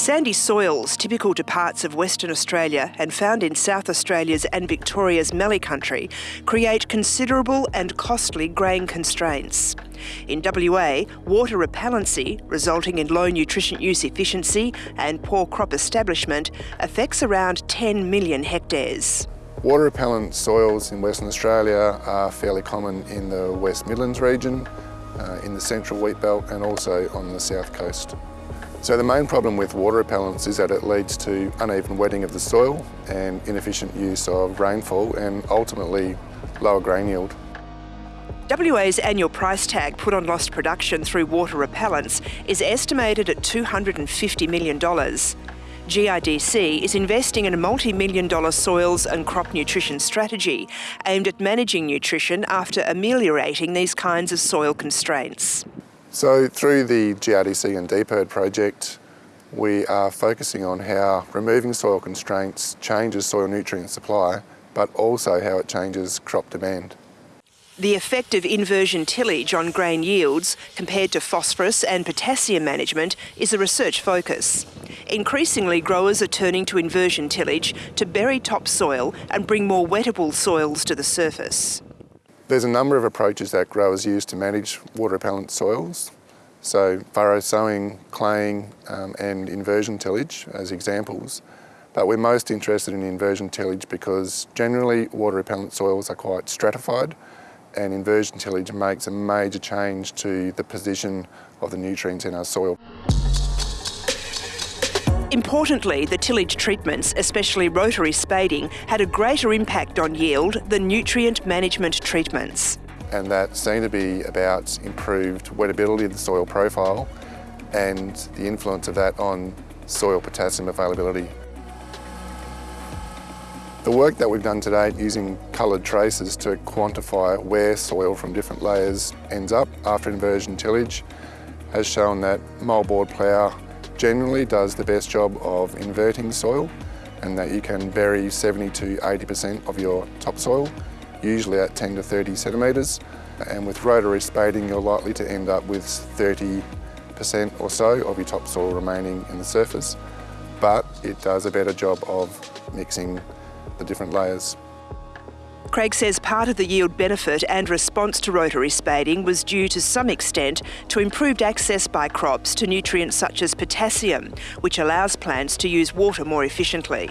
Sandy soils, typical to parts of Western Australia and found in South Australia's and Victoria's Mallee Country, create considerable and costly grain constraints. In WA, water repellency, resulting in low nutrition use efficiency and poor crop establishment, affects around 10 million hectares. Water repellent soils in Western Australia are fairly common in the West Midlands region, uh, in the central wheat belt and also on the south coast. So the main problem with water repellence is that it leads to uneven wetting of the soil and inefficient use of rainfall and ultimately lower grain yield. WA's annual price tag put on lost production through water repellence is estimated at $250 million. GRDC is investing in a multi-million dollar soils and crop nutrition strategy aimed at managing nutrition after ameliorating these kinds of soil constraints. So through the GRDC and DPIRD project, we are focusing on how removing soil constraints changes soil nutrient supply, but also how it changes crop demand. The effect of inversion tillage on grain yields compared to phosphorus and potassium management is a research focus. Increasingly, growers are turning to inversion tillage to bury topsoil and bring more wettable soils to the surface. There's a number of approaches that growers use to manage water repellent soils. So furrow sowing, claying um, and inversion tillage as examples. But we're most interested in inversion tillage because generally water repellent soils are quite stratified and inversion tillage makes a major change to the position of the nutrients in our soil. Importantly, the tillage treatments, especially rotary spading, had a greater impact on yield than nutrient management treatments. And that seemed to be about improved wettability of the soil profile and the influence of that on soil potassium availability. The work that we've done today using coloured traces to quantify where soil from different layers ends up after inversion tillage has shown that moldboard plough generally does the best job of inverting soil and that you can bury 70 to 80% of your topsoil, usually at 10 to 30 centimetres. And with rotary spading, you're likely to end up with 30% or so of your topsoil remaining in the surface, but it does a better job of mixing the different layers. Craig says part of the yield benefit and response to rotary spading was due to some extent to improved access by crops to nutrients such as potassium, which allows plants to use water more efficiently.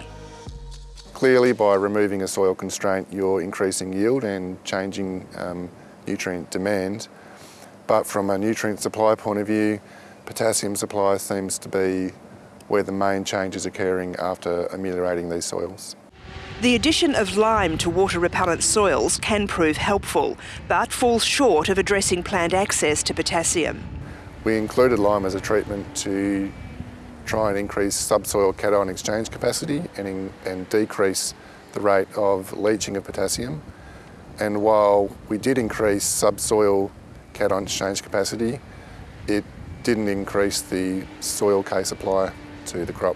Clearly by removing a soil constraint you're increasing yield and changing um, nutrient demand, but from a nutrient supply point of view, potassium supply seems to be where the main change is occurring after ameliorating these soils. The addition of lime to water repellent soils can prove helpful, but falls short of addressing plant access to potassium. We included lime as a treatment to try and increase subsoil cation exchange capacity and, in, and decrease the rate of leaching of potassium. And while we did increase subsoil cation exchange capacity, it didn't increase the soil K supply to the crop.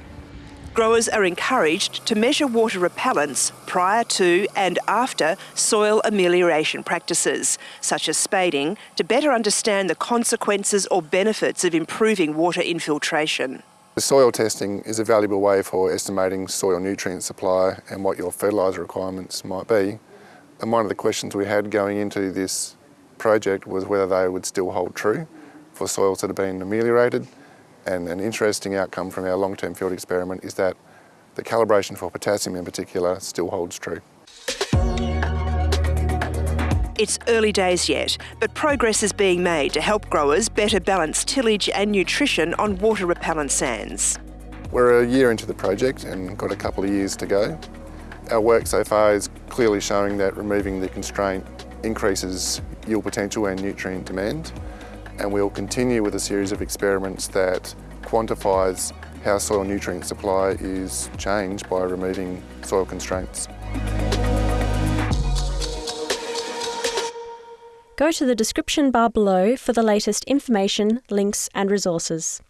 Growers are encouraged to measure water repellence prior to and after soil amelioration practices, such as spading, to better understand the consequences or benefits of improving water infiltration. The soil testing is a valuable way for estimating soil nutrient supply and what your fertiliser requirements might be. And one of the questions we had going into this project was whether they would still hold true for soils that have been ameliorated and an interesting outcome from our long-term field experiment is that the calibration for potassium in particular still holds true. It's early days yet, but progress is being made to help growers better balance tillage and nutrition on water repellent sands. We're a year into the project and got a couple of years to go. Our work so far is clearly showing that removing the constraint increases yield potential and nutrient demand and we'll continue with a series of experiments that quantifies how soil nutrient supply is changed by removing soil constraints. Go to the description bar below for the latest information, links and resources.